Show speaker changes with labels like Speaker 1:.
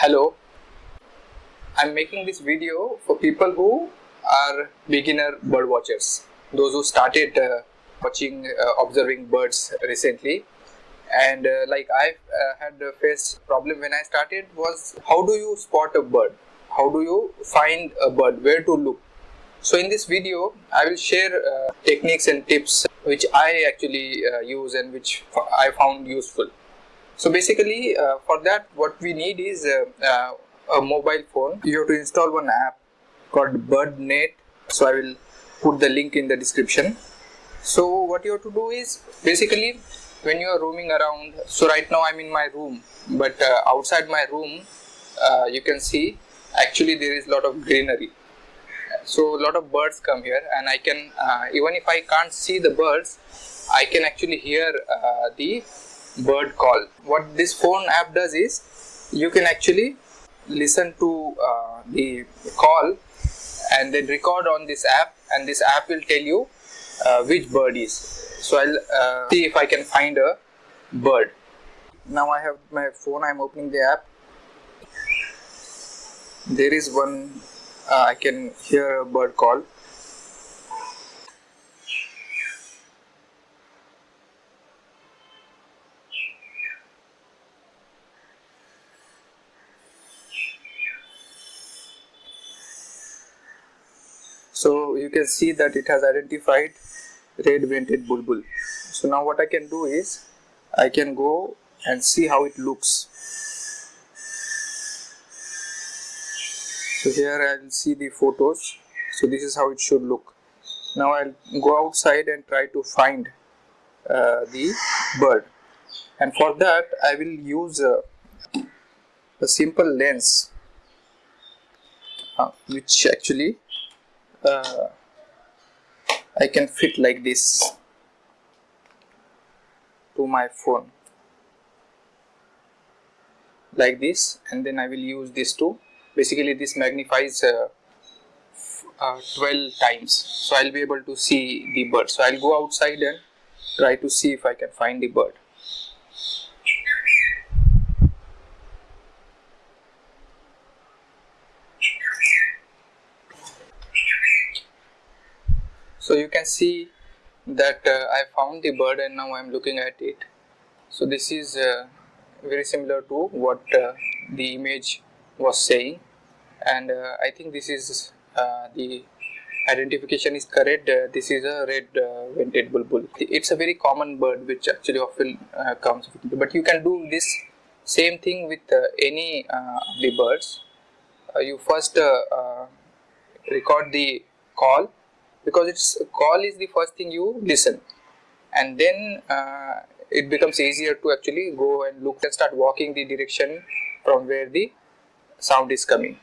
Speaker 1: Hello, I'm making this video for people who are beginner bird watchers, those who started uh, watching, uh, observing birds recently. And uh, like I uh, had faced problem when I started was how do you spot a bird? How do you find a bird? Where to look? So in this video, I will share uh, techniques and tips which I actually uh, use and which I found useful. So basically uh, for that what we need is uh, uh, a mobile phone. You have to install one app called BirdNet. So I will put the link in the description. So what you have to do is basically when you are roaming around. So right now I'm in my room but uh, outside my room uh, you can see actually there is a lot of greenery. So a lot of birds come here and I can uh, even if I can't see the birds I can actually hear the bird call. What this phone app does is you can actually listen to uh, the call and then record on this app and this app will tell you uh, which bird is. So I'll uh, see if I can find a bird. Now I have my phone, I'm opening the app. There is one, uh, I can hear a bird call. So you can see that it has identified red vented bulbul. So now what I can do is I can go and see how it looks. So here I will see the photos. So this is how it should look. Now I'll go outside and try to find uh, the bird. And for that I will use uh, a simple lens uh, which actually uh, I can fit like this to my phone. Like this and then I will use this to basically this magnifies uh, uh, 12 times. So I'll be able to see the bird. So I'll go outside and try to see if I can find the bird so you can see that uh, I found the bird and now I'm looking at it. So this is uh, very similar to what uh, the image was saying. And uh, I think this is uh, the identification is correct. Uh, this is a red vented bulbul. It's a very common bird which actually often comes but you can do this same thing with any of the birds. You first record the call because its call is the first thing you listen. And then uh, it becomes easier to actually go and look and start walking the direction from where the sound is coming